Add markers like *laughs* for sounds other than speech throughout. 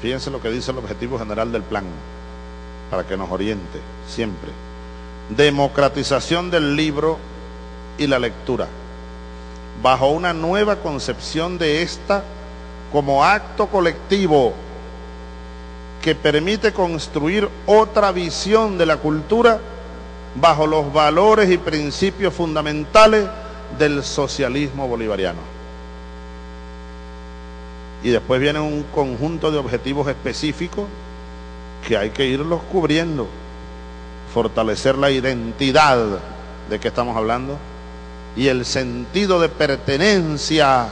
Fíjense lo que dice el objetivo general del plan, para que nos oriente siempre. Democratización del libro y la lectura, bajo una nueva concepción de esta como acto colectivo que permite construir otra visión de la cultura bajo los valores y principios fundamentales del socialismo bolivariano. Y después viene un conjunto de objetivos específicos que hay que irlos cubriendo. Fortalecer la identidad de que estamos hablando y el sentido de pertenencia.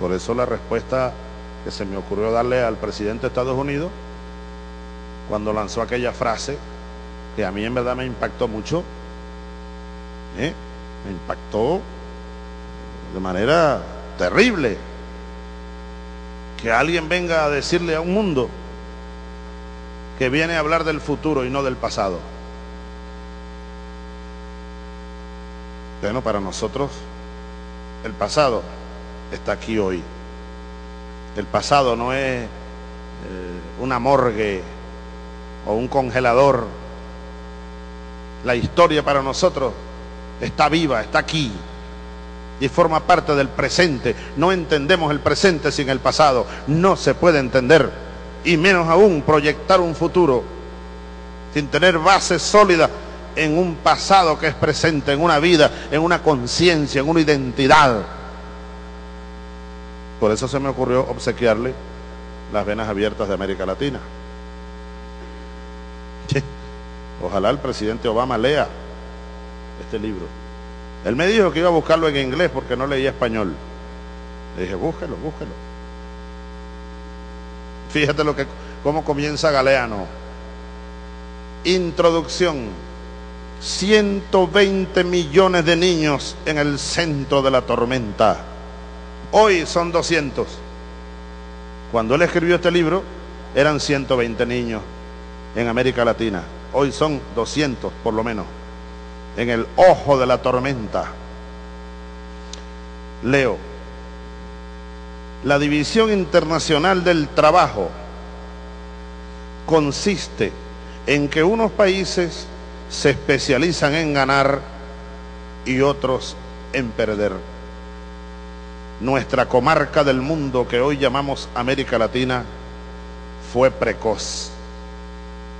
Por eso la respuesta que se me ocurrió darle al presidente de Estados Unidos cuando lanzó aquella frase que a mí en verdad me impactó mucho, ¿eh? me impactó de manera terrible que alguien venga a decirle a un mundo que viene a hablar del futuro y no del pasado. Bueno, para nosotros el pasado está aquí hoy. El pasado no es eh, una morgue o un congelador. La historia para nosotros está viva, está aquí y forma parte del presente. No entendemos el presente sin el pasado. No se puede entender y menos aún proyectar un futuro sin tener bases sólidas en un pasado que es presente, en una vida, en una conciencia, en una identidad. Por eso se me ocurrió obsequiarle las venas abiertas de América Latina. *laughs* Ojalá el presidente Obama lea este libro. Él me dijo que iba a buscarlo en inglés porque no leía español. Le dije, búsquelo, búsquelo. Fíjate lo que, cómo comienza Galeano. Introducción. 120 millones de niños en el centro de la tormenta. Hoy son 200. Cuando él escribió este libro, eran 120 niños en América Latina. Hoy son 200 por lo menos. En el ojo de la tormenta. Leo. La División Internacional del Trabajo consiste en que unos países se especializan en ganar y otros en perder. Nuestra comarca del mundo que hoy llamamos América Latina fue precoz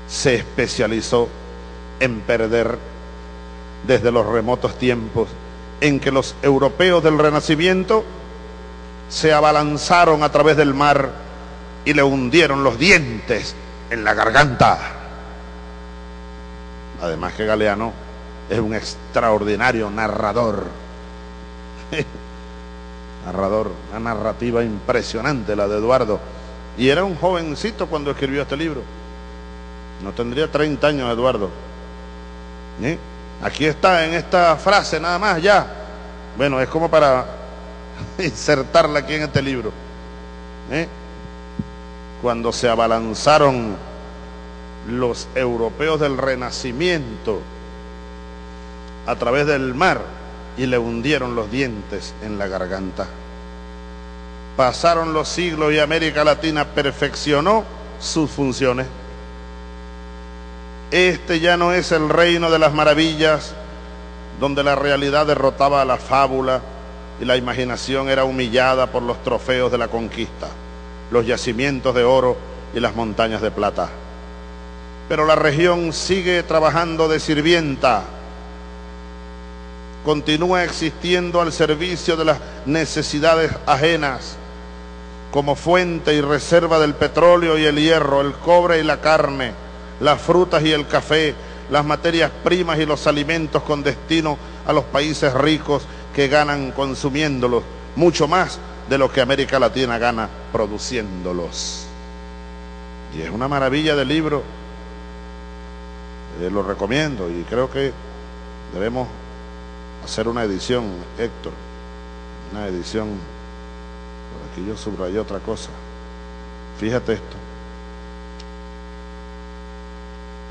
se especializó en perder desde los remotos tiempos en que los europeos del Renacimiento se abalanzaron a través del mar y le hundieron los dientes en la garganta. Además que Galeano es un extraordinario narrador. *laughs* narrador, una narrativa impresionante la de Eduardo. Y era un jovencito cuando escribió este libro. No tendría 30 años, Eduardo. ¿Eh? Aquí está en esta frase nada más, ya. Bueno, es como para *laughs* insertarla aquí en este libro. ¿Eh? Cuando se abalanzaron los europeos del Renacimiento a través del mar y le hundieron los dientes en la garganta. Pasaron los siglos y América Latina perfeccionó sus funciones. Este ya no es el reino de las maravillas, donde la realidad derrotaba a la fábula y la imaginación era humillada por los trofeos de la conquista, los yacimientos de oro y las montañas de plata. Pero la región sigue trabajando de sirvienta, continúa existiendo al servicio de las necesidades ajenas, como fuente y reserva del petróleo y el hierro, el cobre y la carne las frutas y el café, las materias primas y los alimentos con destino a los países ricos que ganan consumiéndolos, mucho más de lo que América Latina gana produciéndolos. Y es una maravilla de libro, eh, lo recomiendo y creo que debemos hacer una edición, Héctor, una edición, por aquí yo subrayé otra cosa, fíjate esto.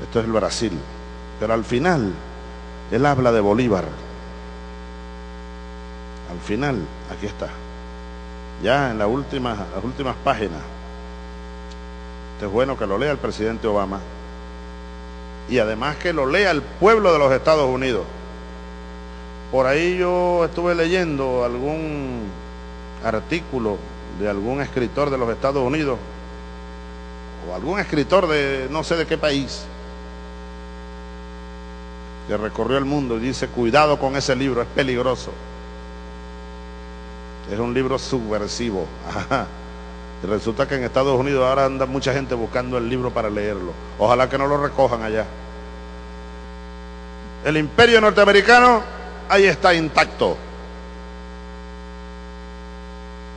Esto es el Brasil. Pero al final, él habla de Bolívar. Al final, aquí está. ya en las últimas, páginas. Esto es bueno que lo lea el presidente Obama y además que lo lea el pueblo de los Estados Unidos. Por ahí yo estuve leyendo algún artículo de algún escritor de los Estados Unidos o algún escritor de no sé de qué país que recorrió el mundo y dice, cuidado con ese libro, es peligroso. Es un libro subversivo. *laughs* Y resulta que en Estados Unidos ahora anda mucha gente buscando el libro para leerlo. Ojalá que no lo recojan allá. El imperio norteamericano ahí está intacto.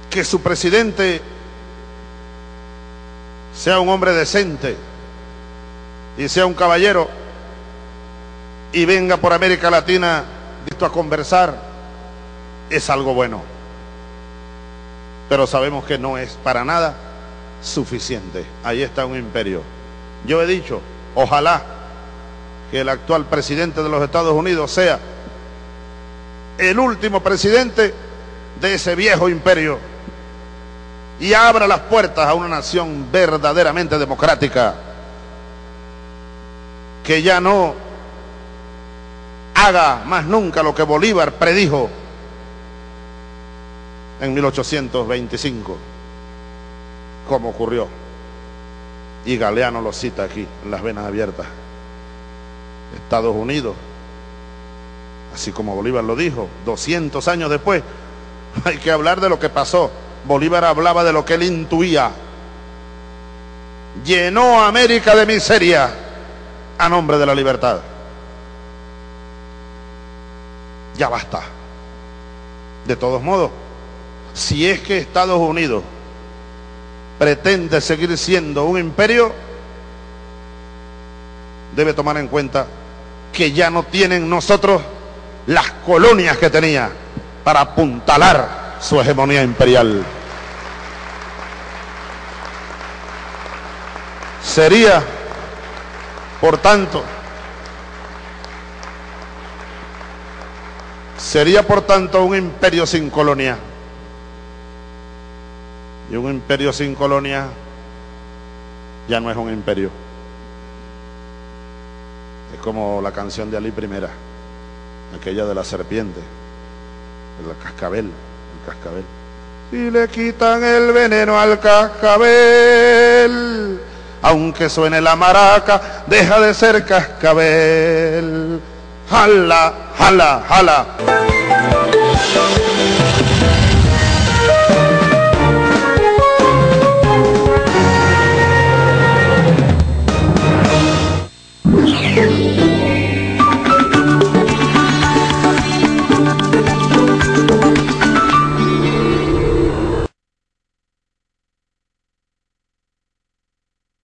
Que su presidente sea un hombre decente y sea un caballero y venga por América Latina listo a conversar, es algo bueno. Pero sabemos que no es para nada suficiente. Ahí está un imperio. Yo he dicho, ojalá que el actual presidente de los Estados Unidos sea el último presidente de ese viejo imperio y abra las puertas a una nación verdaderamente democrática que ya no haga más nunca lo que Bolívar predijo en 1825, como ocurrió. Y Galeano lo cita aquí, en las venas abiertas. Estados Unidos, así como Bolívar lo dijo, 200 años después, *laughs* hay que hablar de lo que pasó. Bolívar hablaba de lo que él intuía. Llenó a América de miseria a nombre de la libertad. Ya basta. De todos modos, si es que Estados Unidos pretende seguir siendo un imperio, debe tomar en cuenta que ya no tienen nosotros las colonias que tenía para apuntalar su hegemonía imperial. Sería, por tanto, sería por tanto un imperio sin colonia. Y un imperio sin colonia ya no es un imperio. Es como la canción de Ali Primera, aquella de la serpiente, el cascabel, el cascabel. Si le quitan el veneno al cascabel, aunque suene la maraca, deja de ser cascabel. Jala, Hala, hala.